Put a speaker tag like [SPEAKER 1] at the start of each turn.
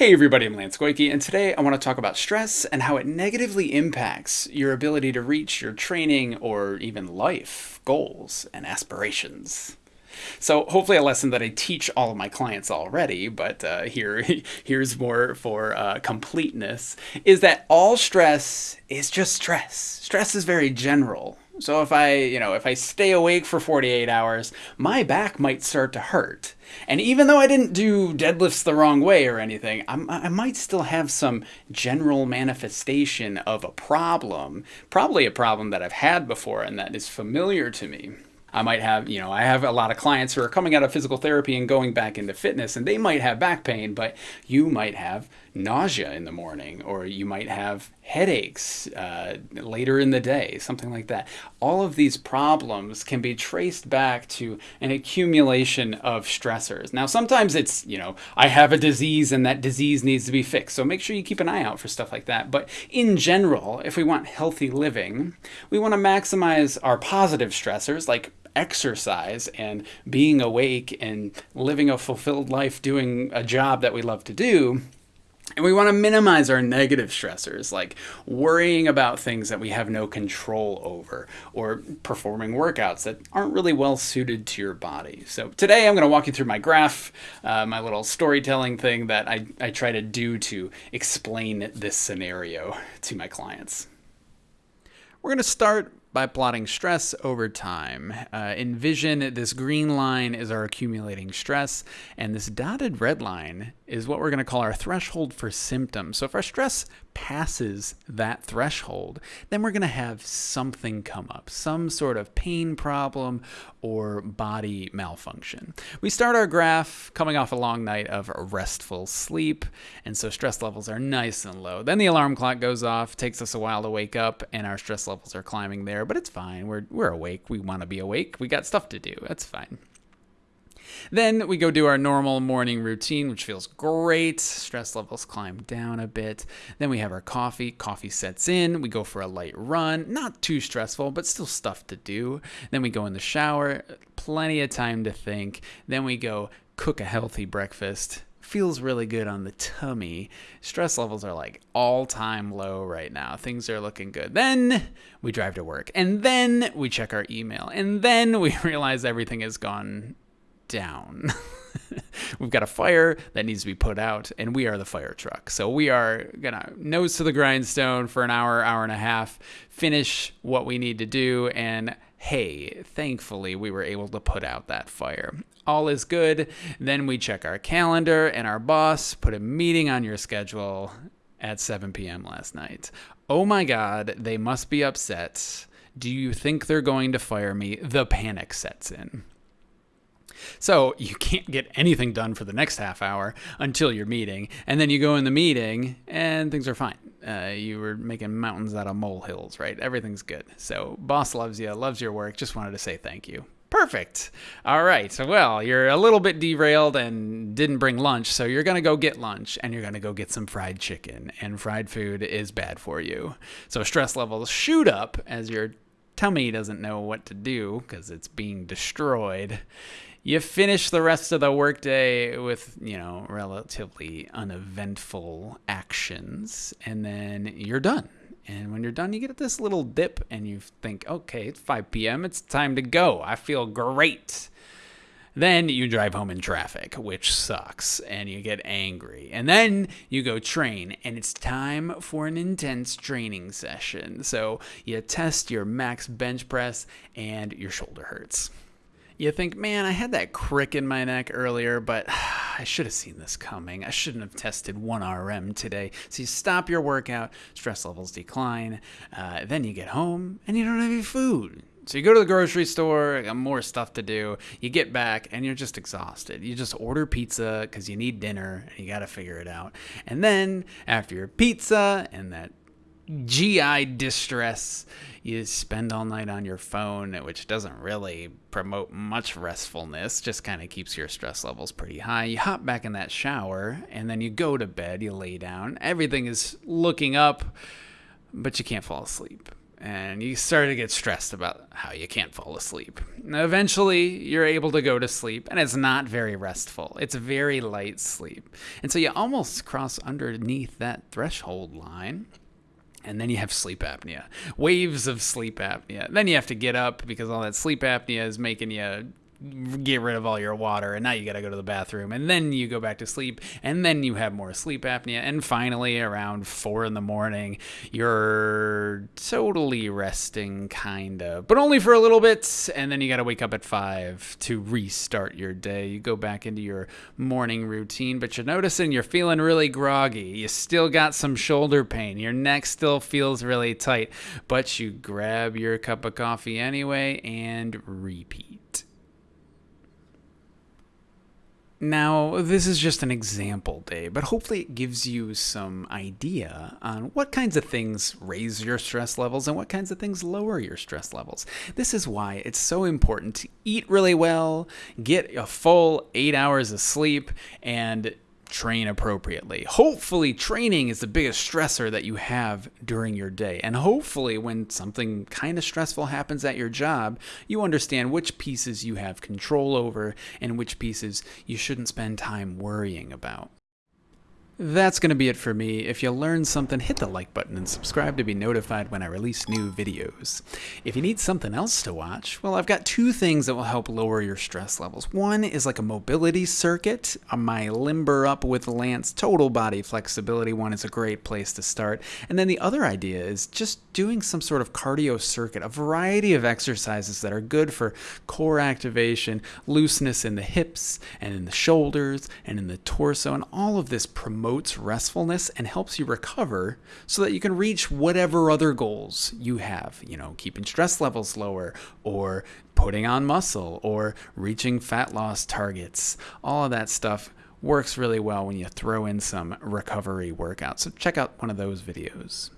[SPEAKER 1] Hey everybody, I'm Lance Goyke, and today I want to talk about stress and how it negatively impacts your ability to reach your training or even life goals and aspirations. So hopefully a lesson that I teach all of my clients already, but uh, here here's more for uh, completeness, is that all stress is just stress. Stress is very general. So if I, you know, if I stay awake for 48 hours, my back might start to hurt. And even though I didn't do deadlifts the wrong way or anything, I'm, i might still have some general manifestation of a problem, probably a problem that I've had before and that is familiar to me. I might have, you know, I have a lot of clients who are coming out of physical therapy and going back into fitness, and they might have back pain, but you might have nausea in the morning, or you might have headaches uh, later in the day, something like that. All of these problems can be traced back to an accumulation of stressors. Now, sometimes it's, you know, I have a disease and that disease needs to be fixed. So make sure you keep an eye out for stuff like that. But in general, if we want healthy living, we want to maximize our positive stressors like exercise and being awake and living a fulfilled life doing a job that we love to do. And we want to minimize our negative stressors, like worrying about things that we have no control over, or performing workouts that aren't really well suited to your body. So, today I'm going to walk you through my graph, uh, my little storytelling thing that I, I try to do to explain this scenario to my clients. We're going to start by plotting stress over time. Uh, envision this green line is our accumulating stress, and this dotted red line is what we're going to call our threshold for symptoms. So if our stress passes that threshold, then we're going to have something come up, some sort of pain problem or body malfunction. We start our graph coming off a long night of restful sleep, and so stress levels are nice and low. Then the alarm clock goes off, takes us a while to wake up, and our stress levels are climbing there, but it's fine. We're, we're awake. We want to be awake. We got stuff to do. That's fine. Then we go do our normal morning routine, which feels great. Stress levels climb down a bit. Then we have our coffee. Coffee sets in. We go for a light run. Not too stressful, but still stuff to do. Then we go in the shower. Plenty of time to think. Then we go cook a healthy breakfast feels really good on the tummy. Stress levels are like all time low right now. Things are looking good. Then we drive to work and then we check our email and then we realize everything has gone down. We've got a fire that needs to be put out, and we are the fire truck. So we are gonna nose to the grindstone for an hour, hour and a half, finish what we need to do, and hey, thankfully we were able to put out that fire. All is good. Then we check our calendar, and our boss put a meeting on your schedule at 7 p.m. last night. Oh my God, they must be upset. Do you think they're going to fire me? The panic sets in. So you can't get anything done for the next half hour until your meeting. And then you go in the meeting and things are fine. Uh, you were making mountains out of molehills, right? Everything's good. So boss loves you, loves your work. Just wanted to say thank you. Perfect. All right. Well, you're a little bit derailed and didn't bring lunch, so you're going to go get lunch and you're going to go get some fried chicken. And fried food is bad for you. So stress levels shoot up as your tummy doesn't know what to do because it's being destroyed you finish the rest of the workday with you know relatively uneventful actions and then you're done and when you're done you get this little dip and you think okay it's 5 p.m it's time to go i feel great then you drive home in traffic, which sucks, and you get angry. And then you go train, and it's time for an intense training session. So you test your max bench press, and your shoulder hurts you think, man, I had that crick in my neck earlier, but I should have seen this coming. I shouldn't have tested 1RM today. So you stop your workout, stress levels decline. Uh, then you get home and you don't have any food. So you go to the grocery store, got more stuff to do. You get back and you're just exhausted. You just order pizza because you need dinner and you got to figure it out. And then after your pizza and that GI distress. You spend all night on your phone, which doesn't really promote much restfulness, just kind of keeps your stress levels pretty high. You hop back in that shower, and then you go to bed, you lay down. Everything is looking up, but you can't fall asleep. and you start to get stressed about how you can't fall asleep. Eventually, you're able to go to sleep, and it's not very restful. It's very light sleep. And so you almost cross underneath that threshold line. And then you have sleep apnea, waves of sleep apnea. Then you have to get up because all that sleep apnea is making you get rid of all your water and now you got to go to the bathroom and then you go back to sleep and then you have more sleep apnea and finally around four in the morning you're totally resting kind of but only for a little bit and then you got to wake up at five to restart your day. You go back into your morning routine but you're noticing you're feeling really groggy. You still got some shoulder pain. Your neck still feels really tight but you grab your cup of coffee anyway and repeat now, this is just an example day, but hopefully it gives you some idea on what kinds of things raise your stress levels and what kinds of things lower your stress levels. This is why it's so important to eat really well, get a full eight hours of sleep, and train appropriately. Hopefully, training is the biggest stressor that you have during your day. And hopefully, when something kind of stressful happens at your job, you understand which pieces you have control over and which pieces you shouldn't spend time worrying about. That's going to be it for me. If you learned something, hit the like button and subscribe to be notified when I release new videos. If you need something else to watch, well, I've got two things that will help lower your stress levels. One is like a mobility circuit. Uh, my Limber Up with Lance total body flexibility one is a great place to start. And then the other idea is just doing some sort of cardio circuit, a variety of exercises that are good for core activation, looseness in the hips and in the shoulders and in the torso, and all of this promotes promotes restfulness and helps you recover so that you can reach whatever other goals you have, you know, keeping stress levels lower or putting on muscle or reaching fat loss targets. All of that stuff works really well when you throw in some recovery workouts. So check out one of those videos.